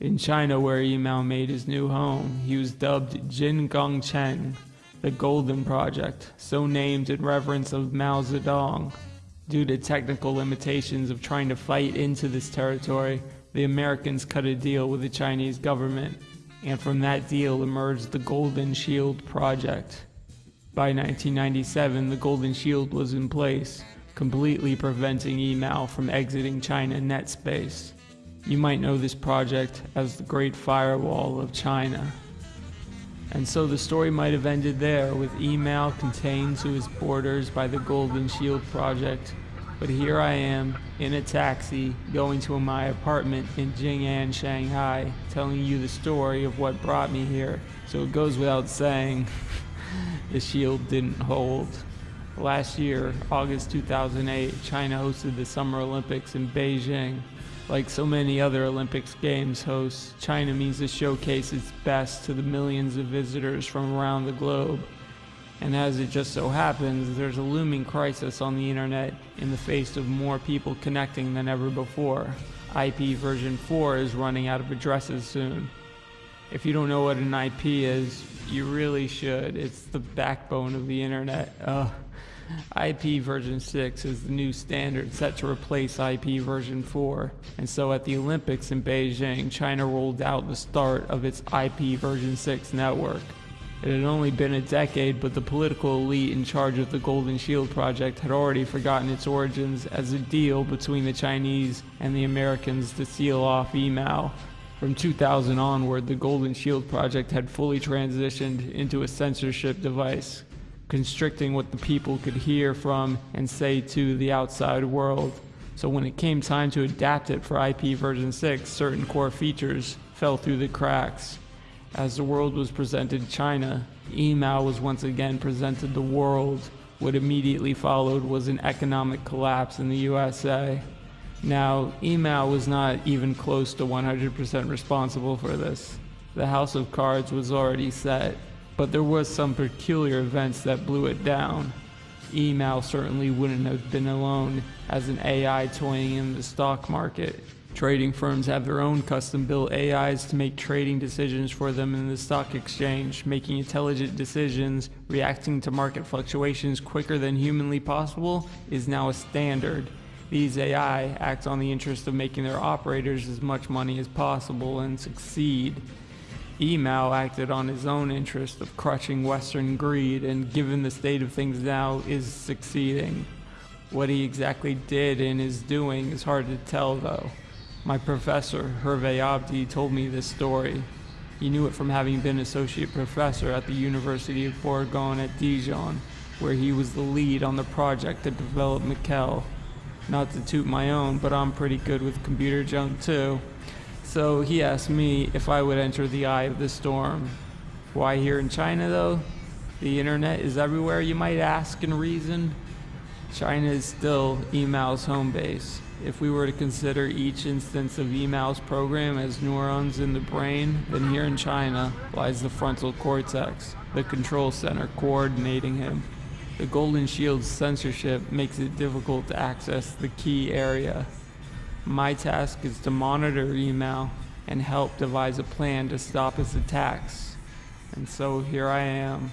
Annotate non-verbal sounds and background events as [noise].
In China, where email made his new home, he was dubbed Jin Gongcheng, the Golden Project, so named in reverence of Mao Zedong. Due to technical limitations of trying to fight into this territory, the Americans cut a deal with the Chinese government, and from that deal emerged the Golden Shield Project. By 1997, the Golden Shield was in place, completely preventing email from exiting China net space. You might know this project as the Great Firewall of China. And so the story might have ended there with email contained to its borders by the Golden Shield Project. But here I am in a taxi going to my apartment in Jing'an, Shanghai, telling you the story of what brought me here. So it goes without saying, [laughs] the shield didn't hold. Last year, August 2008, China hosted the Summer Olympics in Beijing. Like so many other Olympics Games hosts, China means to showcase its best to the millions of visitors from around the globe. And as it just so happens, there's a looming crisis on the internet in the face of more people connecting than ever before. IP version 4 is running out of addresses soon. If you don't know what an IP is, you really should. It's the backbone of the internet. Uh, IP version 6 is the new standard set to replace IP version 4. And so at the Olympics in Beijing, China rolled out the start of its IP version 6 network. It had only been a decade, but the political elite in charge of the Golden Shield project had already forgotten its origins as a deal between the Chinese and the Americans to seal off email. From 2000 onward, the Golden Shield project had fully transitioned into a censorship device, constricting what the people could hear from and say to the outside world. So when it came time to adapt it for IP version 6, certain core features fell through the cracks. As the world was presented China, email was once again presented the world. What immediately followed was an economic collapse in the USA. Now, email was not even close to 100% responsible for this. The house of cards was already set, but there was some peculiar events that blew it down. Email certainly wouldn't have been alone as an AI toying in the stock market. Trading firms have their own custom built AIs to make trading decisions for them in the stock exchange, making intelligent decisions, reacting to market fluctuations quicker than humanly possible is now a standard. These AI act on the interest of making their operators as much money as possible and succeed. Email acted on his own interest of crushing Western greed and given the state of things now is succeeding. What he exactly did and is doing is hard to tell though. My professor, Hervé Abdi, told me this story. He knew it from having been associate professor at the University of Bourgogne at Dijon, where he was the lead on the project that developed Miquel. Not to toot my own, but I'm pretty good with computer junk too. So he asked me if I would enter the eye of the storm. Why here in China though? The internet is everywhere you might ask and reason. China is still email's home base. If we were to consider each instance of email's program as neurons in the brain, then here in China lies the frontal cortex, the control center coordinating him. The Golden Shield's censorship makes it difficult to access the key area. My task is to monitor email and help devise a plan to stop his attacks. And so here I am,